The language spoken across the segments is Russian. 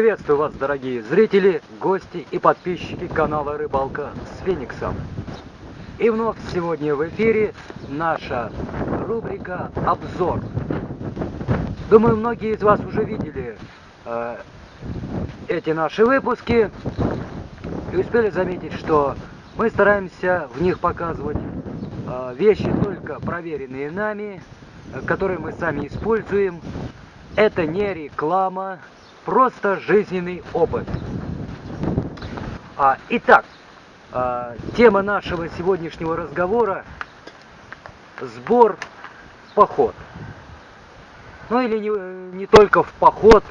Приветствую вас, дорогие зрители, гости и подписчики канала Рыбалка с Фениксом. И вновь сегодня в эфире наша рубрика «Обзор». Думаю, многие из вас уже видели э, эти наши выпуски и успели заметить, что мы стараемся в них показывать э, вещи только проверенные нами, э, которые мы сами используем. Это не реклама, просто жизненный опыт. А, итак, а, тема нашего сегодняшнего разговора – сбор в поход. Ну или не, не только в поход,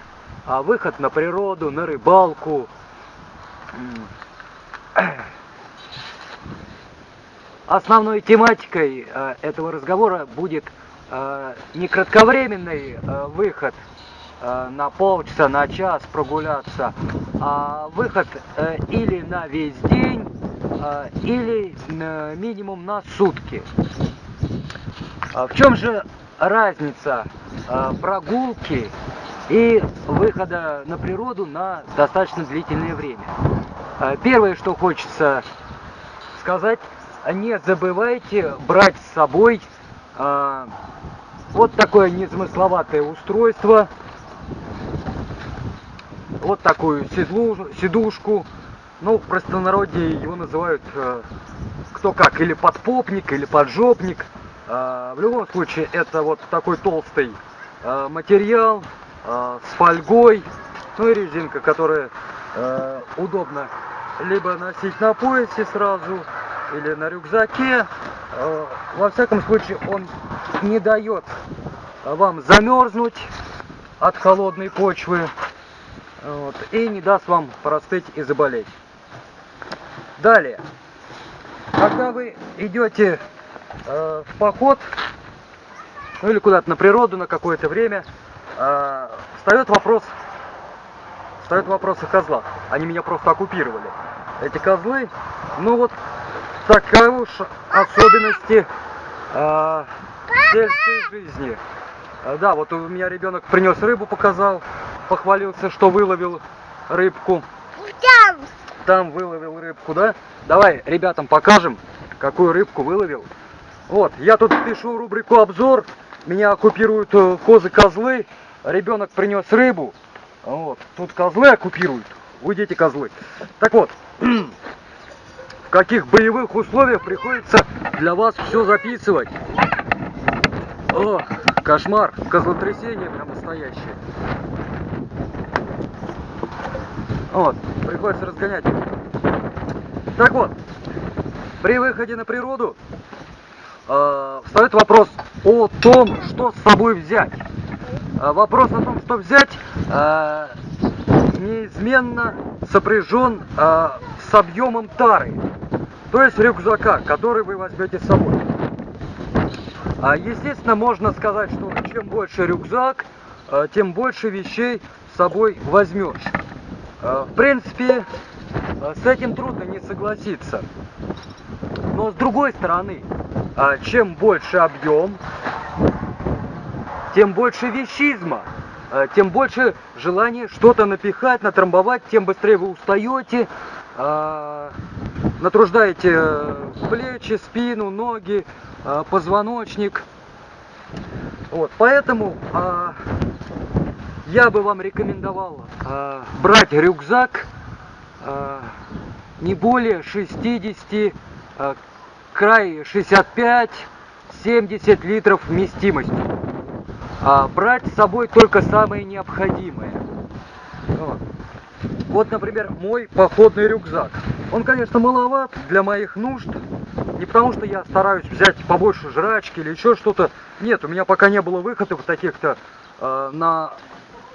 а выход на природу, на рыбалку. Основной тематикой э, этого разговора будет э, не кратковременный э, выход на полчаса, на час прогуляться, а выход э, или на весь день, э, или минимум на сутки. А в чем же разница прогулки и выхода на природу на достаточно длительное время? Первое, что хочется сказать, не забывайте брать с собой вот такое незамысловатое устройство, вот такую седлу, сидушку. Ну, в простонародье его называют э, кто как, или подпопник, или поджопник. Э, в любом случае, это вот такой толстый э, материал э, с фольгой, ну и резинка, которая э, удобно либо носить на поясе сразу, или на рюкзаке. Э, во всяком случае, он не дает вам замерзнуть от холодной почвы вот, и не даст вам простыть и заболеть. Далее, когда вы идете э, в поход, ну или куда-то на природу на какое-то время, э, встает вопрос, встает вопрос о козлах. Они меня просто оккупировали. Эти козлы, ну вот такая уж особенности э, сельской жизни. Э, да, вот у меня ребенок принес рыбу, показал похвалился, что выловил рыбку. Там. Там выловил рыбку, да? Давай ребятам покажем, какую рыбку выловил. Вот, я тут пишу рубрику обзор. Меня оккупируют э, козы-козлы. Ребенок принес рыбу. Вот, тут козлы оккупируют. Уйдите, козлы. Так вот, в каких боевых условиях приходится для вас все записывать. О, кошмар, козлотрясение прям настоящее. Вот, приходится разгонять. Так вот, при выходе на природу э, встает вопрос о том, что с собой взять. Э, вопрос о том, что взять, э, неизменно сопряжен э, с объемом тары, то есть рюкзака, который вы возьмете с собой. А, естественно, можно сказать, что чем больше рюкзак, э, тем больше вещей с собой возьмешь. Э, в принципе, э, с этим трудно не согласиться. Но с другой стороны, э, чем больше объем, тем больше вещизма, тем больше желания что-то напихать, натрамбовать, тем быстрее вы устаете, натруждаете плечи, спину, ноги, позвоночник. Вот, поэтому я бы вам рекомендовал э, брать рюкзак э, не более 60, э, край 65-70 литров вместимостью. А брать с собой только самое необходимое. Вот, например, мой походный рюкзак. Он, конечно, маловат для моих нужд. Не потому, что я стараюсь взять побольше жрачки или еще что-то. Нет, у меня пока не было выходов таких-то э, на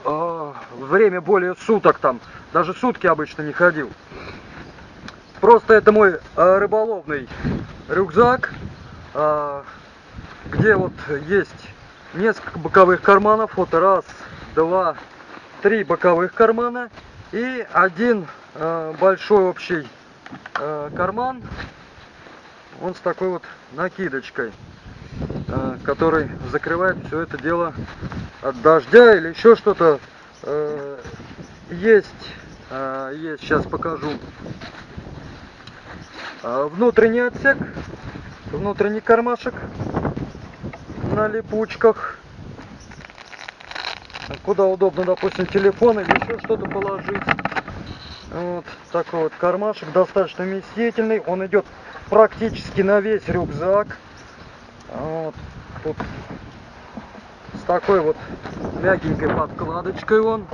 э, время более суток там, даже сутки обычно не ходил. Просто это мой э, рыболовный рюкзак, э, где вот есть несколько боковых карманов, вот раз, два, три боковых кармана и один э, большой общий э, карман, он с такой вот накидочкой. Э, который закрывает все это дело от дождя или еще что-то. Э, есть, а, есть, сейчас покажу. Внутренний отсек, внутренний кармашек на липучках. Куда удобно, допустим, телефон или еще что-то положить. Вот такой вот кармашек, достаточно вместительный. Он идет практически на весь рюкзак. Вот тут с такой вот мягенькой подкладочкой он.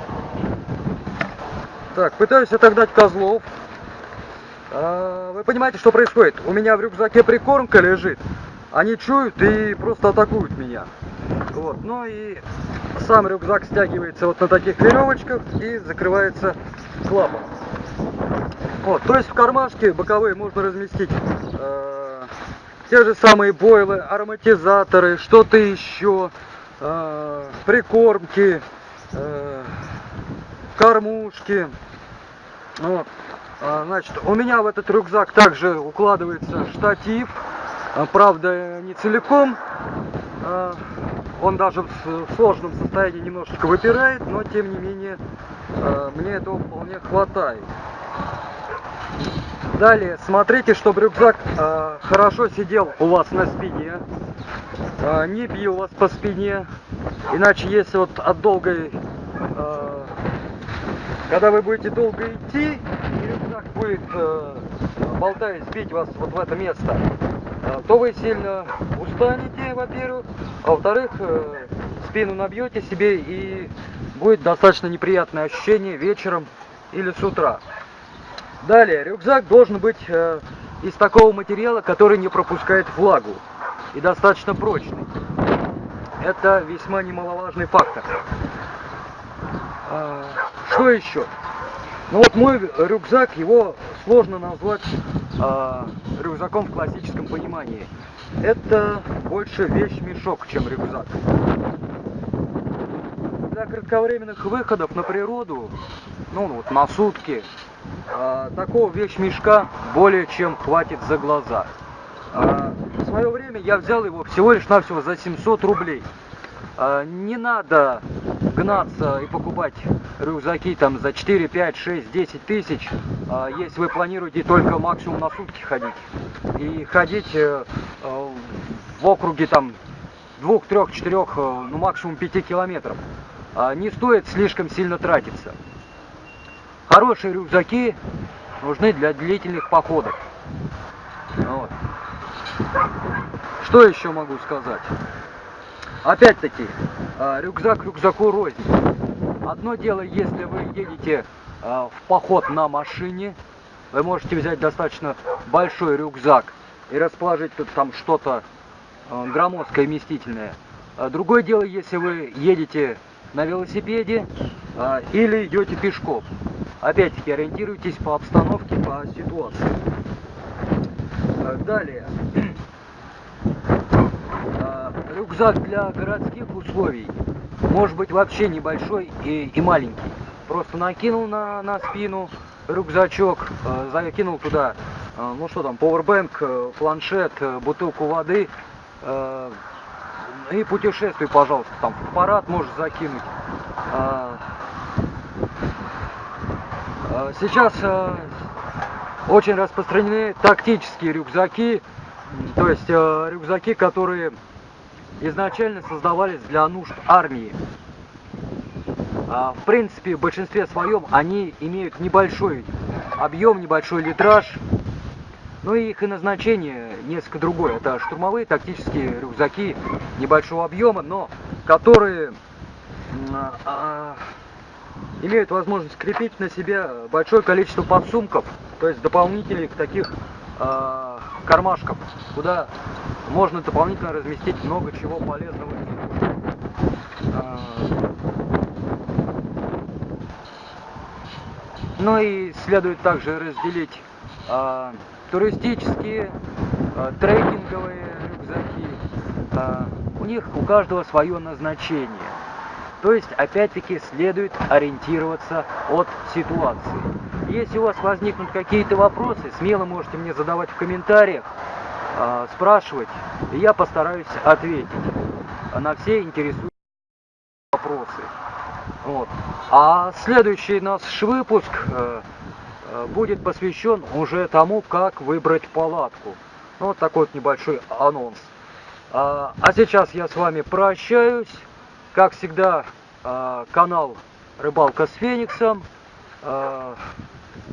Так, пытаюсь отогнать козлов. А, вы понимаете, что происходит? У меня в рюкзаке прикормка лежит. Они чуют и просто атакуют меня. Вот. Ну и сам рюкзак стягивается вот на таких веревочках и закрывается клапан. Вот, то есть в кармашке боковые можно разместить э, те же самые бойлы, ароматизаторы, что-то еще, э, прикормки, э, кормушки. Вот. А, значит, у меня в этот рюкзак также укладывается штатив, а, правда не целиком, а, он даже в сложном состоянии немножечко выпирает, но тем не менее мне этого вполне хватает. Далее, смотрите, чтобы рюкзак э, хорошо сидел у вас на спине, э, не бил вас по спине, иначе если вот от долгой, э, когда вы будете долго идти, рюкзак будет, э, болтаясь, бить вас вот в это место, э, то вы сильно устанете, во-первых, а во-вторых, э, спину набьете себе и будет достаточно неприятное ощущение вечером или с утра. Далее, рюкзак должен быть э, из такого материала, который не пропускает влагу и достаточно прочный. Это весьма немаловажный фактор. А, что еще? Ну вот мой рюкзак, его сложно назвать а, рюкзаком в классическом понимании. Это больше вещь-мешок, чем рюкзак. Для кратковременных выходов на природу, ну вот на сутки, а, такого вещмешка более чем хватит за глаза. А, в свое время я взял его всего лишь навсего за 700 рублей. А, не надо гнаться и покупать рюкзаки там за 4, 5, 6, 10 тысяч, если вы планируете только максимум на сутки ходить. И ходить э, э, в округе там 2, 3, 4, ну максимум 5 километров. Не стоит слишком сильно тратиться. Хорошие рюкзаки нужны для длительных походов. Вот. Что еще могу сказать? Опять-таки, а, рюкзак рюкзаку рознь. Одно дело, если вы едете а, в поход на машине, вы можете взять достаточно большой рюкзак и расположить тут там что-то а, громоздкое, вместительное. Другое дело, если вы едете на велосипеде или идете пешком. Опять-таки ориентируйтесь по обстановке, по ситуации. Далее. А, рюкзак для городских условий может быть вообще небольшой и, и маленький. Просто накинул на, на спину рюкзачок, а, закинул туда, а, ну что там, powerbank, планшет, бутылку воды и путешествуй, пожалуйста. Там аппарат можешь закинуть. Э, сейчас э, очень распространены тактические рюкзаки, то есть э, рюкзаки, которые изначально создавались для нужд армии. А, в принципе, в большинстве своем они имеют небольшой объем, небольшой литраж, но и их и назначение несколько другое. Это штурмовые тактические рюкзаки небольшого объема, но которые а, имеют возможность крепить на себя большое количество подсумков, то есть дополнительных таких э, кармашков, куда можно дополнительно разместить много чего полезного. Э, ну и следует также разделить э, туристические, э, трекинговые рюкзаки. Э, у них у каждого свое назначение. То есть, опять-таки, следует ориентироваться от ситуации. Если у вас возникнут какие-то вопросы, смело можете мне задавать в комментариях, э, спрашивать, и я постараюсь ответить на все интересующие вопросы. Вот. А следующий наш выпуск э, э, будет посвящен уже тому, как выбрать палатку. Ну, вот такой вот небольшой анонс. А, а сейчас я с вами прощаюсь. Как всегда, э, канал Рыбалка с Фениксом. Э,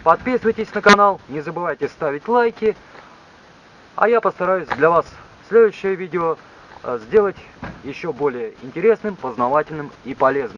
подписывайтесь на канал, не забывайте ставить лайки. А я постараюсь для вас следующее видео э, сделать еще более интересным, познавательным и полезным.